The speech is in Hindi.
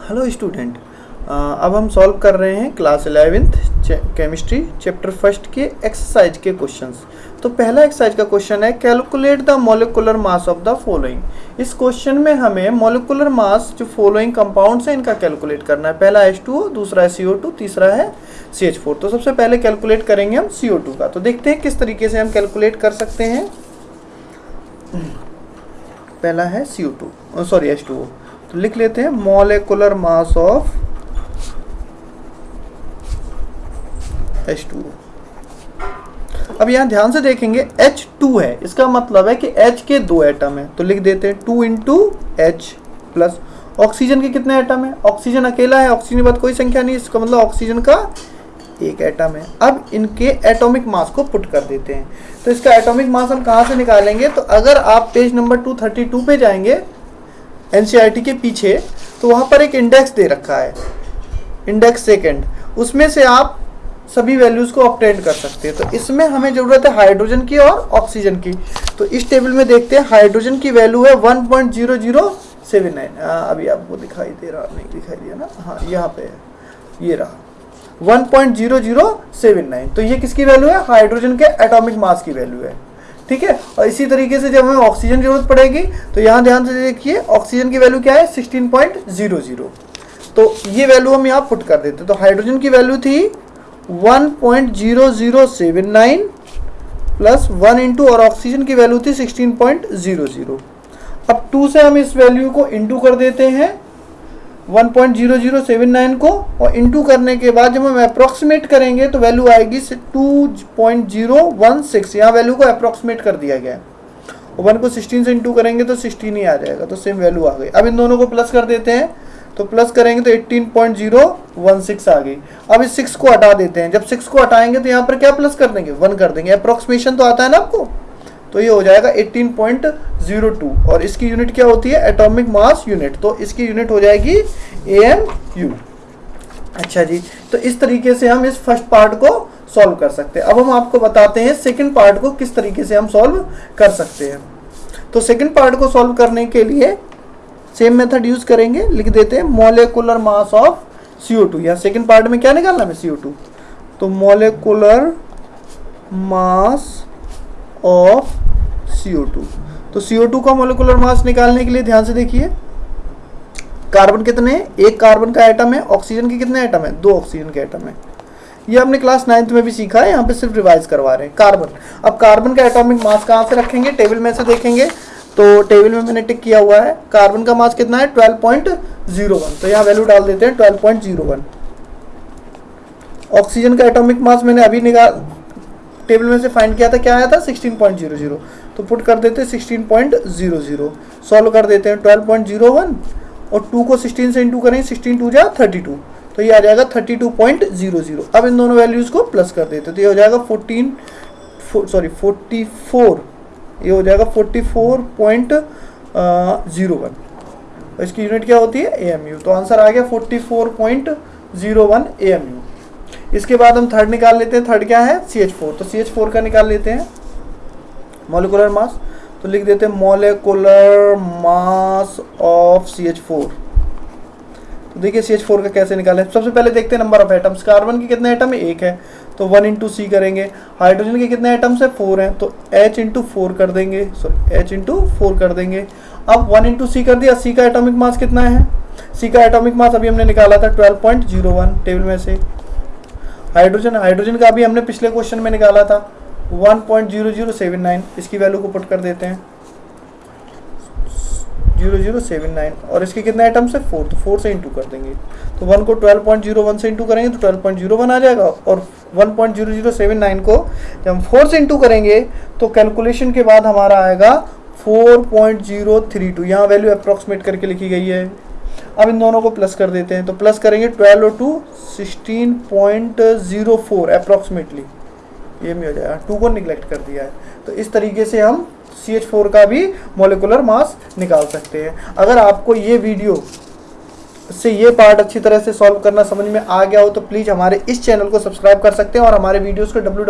हेलो स्टूडेंट अब हम सॉल्व कर रहे हैं class eleventh chemistry chapter first के एक्सरसाइज के क्वेश्चंस तो पहला एक्सरसाइज का क्वेश्चन है calculate the molecular mass of the following इस क्वेश्चन में हमें मोलिकुलर मास जो फॉलोइंग कंपाउंड्स हैं, इनका कैलकुलेट करना है. पहला H2O दूसरा है CO2 तीसरा है CH4 तो सबसे पहले कैलकुलेट करेंगे हम CO2 का. तो देखते हैं किस तरीके से हम कैलकुलेट कर सकते हैं. पहला है CO2 सॉरी H2O तो लिख लेते हैं मोलिकुलर मास ऑफ़ H2O अब यहाँ ध्यान से देखेंगे H2 है। इसका मतलब है कि H के दो एटम है। तो लिख देते हैं two into H plus oxygen के कितने एटम है? ऑक्सीजन अकेला है ऑक्सीजन के बाद कोई संख्या नहीं, इसका मतलब ऑक्सीजन का एक एटम है। अब इनके एटॉमिक मास को पुट कर देते हैं। तो इसका एटॉमिक मास हम कहाँ से निकालेंगे? तो अगर आप पेज नंबर 232 पे जाएँगे एनसीईआरटी के पीछे तो वहाँ पर एक इंडेक्स दे रखा है। इंडेक्स सेकेंड उसमें से आप सभी वैल्यूज़ को ऑप्टेन कर सकते हैं। तो इसमें हमें ज़रूरत है हाइड्रोजन की और ऑक्सीजन की। तो इस टेबल में देखते हैं हाइड्रोजन की वैल्यू है one point zero zero seven nine अभी आपको दिखाई दे रहा, नहीं दिखाई दिया ना? हाँ यहाँ पे है। ये रहा। 1.0079 तो ये किसकी वैल्यू है? हाइड्रोजन के एटॉमिक मास की वैल्यू है। ठीक है? और इसी तरीके से जब हमें ऑक्सीजन की ज़रूरत पड़ेगी तो यहाँ ध्यान से देखिए ऑक्सीजन की वैल्यू क्या है? 16.00 तो ये वैल्यू हम यहाँ पुट कर देते तो हाइड्रोजन की वैल्यू थी 1.0079 प्लस वन इंटू और ऑक्सीजन की वैल्यू थी 16.00 अब टू से हम इस वैल्यू को इंटू कर देते हैं। 1.0079 को और इंटू करने के बाद जब हम अप्रोक्सीमेट करेंगे तो वैल्यू आएगी 2.016 यहाँ वैल्यू को अप्रोक्सीमेट कर दिया गया है। और वन को 16 से इंटू करेंगे तो 16 ही आ जाएगा तो सेम वैल्यू आ गई। अब इन दोनों को प्लस कर देते हैं तो प्लस करेंगे तो 18.016 आ गई। अब इस 6 को हटा देते हैं। जब 6 को हटाएँगे तो यहाँ पर क्या प्लस कर देंगे? वन कर देंगे। अप्रोक्सीमेशन तो आता है ना आपको? तो ये हो जाएगा 18.02 और इसकी यूनिट क्या होती है? एटॉमिक मास यूनिट तो इसकी यूनिट हो जाएगी ए एम यू अच्छा जी तो इस तरीके से हम इस फ़र्स्ट पार्ट को सॉल्व कर सकते हैं। अब हम आपको बताते हैं सेकंड पार्ट को किस तरीके से हम सॉल्व कर सकते हैं। तो सेकंड पार्ट को सॉल्व करने के लिए सेम मेथड यूज़ करेंगे, लिख देते हैं मोलिकुलर मास ऑफ़ CO2 या सेकेंड पार्ट में क्या निकालना है CO2 तो मोलिकुलर मास ऑफ़ CO2. तो CO2 का मोलिकुलर मास निकालने के लिए ध्यान से देखिए कार्बन कितने एक कार्बन का एटम है ऑक्सीजन के कितने एटम है? दो ऑक्सीजन के एटम है। ये हमने क्लास नाइन्थ में भी सीखा है, यहाँ पे सिर्फ़ रिवाइज करवा रहे हैं कार्बन अब कार्बन का एटॉमिक मास कहाँ से रखेंगे? टेबल में से देखेंगे। तो टेबल में मैंने टिक किया हुआ है कार्बन का मास कितना है? 12.01 तो यहाँ वैल्यू डाल देते हैं 12.01 ऑक्सीजन का एटॉमिक मास मैंने अभी निकाल टेबल में से फाइंड किया था, क्या आया था? 16.00 तो पुट कर देते हैं 16.00 सॉल्व कर देते हैं 12.01 और 2 को 16 से इंटू करें 16 टू जा 32 तो ये आ जाएगा 32.00 अब इन दोनों वैल्यूज़ को प्लस कर देते तो ये हो जाएगा 14 सॉरी 44 ये हो जाएगा 44.01 इसकी यूनिट क्या होती है? ए तो आंसर आ गया 44.01 ए इसके बाद हम थर्ड निकाल लेते हैं। थर्ड क्या है? CH4 तो CH4 का निकाल लेते हैं। मोलिकुलर मास तो लिख देते हैं मोलिकुलर मास ऑफ़ CH4 तो देखिए CH4 का कैसे निकालें सबसे पहले देखते हैं नंबर ऑफ़ एटम्स कार्बन के कितने एटम एक है। तो वन इंटू सी करेंगे। हाइड्रोजन के कितने एटम्स है? फोर हैं। तो एच इंटू फोर कर देंगे। सॉरी एच इंटू फोर कर देंगे। अब वन इंटू सी कर दिया। सी का एटॉमिक मास कितना है? सी का एटॉमिक मास अभी हमने निकाला था twelve point zero one table में से। हाइड्रोजन हाइड्रोजन का अभी हमने पिछले क्वेश्चन में निकाला था। One point zero zero seven nine इसकी वैल्यू को पुट कर देते हैं। ज़ीरो ज़ीरो सेवन नाइन और इसके कितने आइटम्स है? फोर तो फोर से इंटू कर देंगे। तो वन को ट्वेल्व पॉइंट ज़ीरो वन से इंटू करेंगे तो ट्वेल्व पॉइंट ज़ीरो वन आ जाएगा। और one point zero zero seven nine को जब हम फोर से इंटू करेंगे तो कैलकुलेशन के बाद हमारा आएगा four point zero three two. यहाँ वैल्यू अप्रोक्सीमेट करके लिखी गई है। अब इन दोनों को प्लस कर देते हैं। तो प्लस करेंगे twelve two sixteen point zero four approximately ये भी हो जाएगा। टू को निगलेक्ट कर दिया है। तो इस तरीके से हम सी एच फोर का भी मोलिकुलर मास निकाल सकते हैं। अगर आपको ये वीडियो से ये पार्ट अच्छी तरह से सॉल्व करना समझ में आ गया हो तो प्लीज़ हमारे इस चैनल को सब्सक्राइब कर सकते हैं और हमारे वीडियोस को डब्ल्यू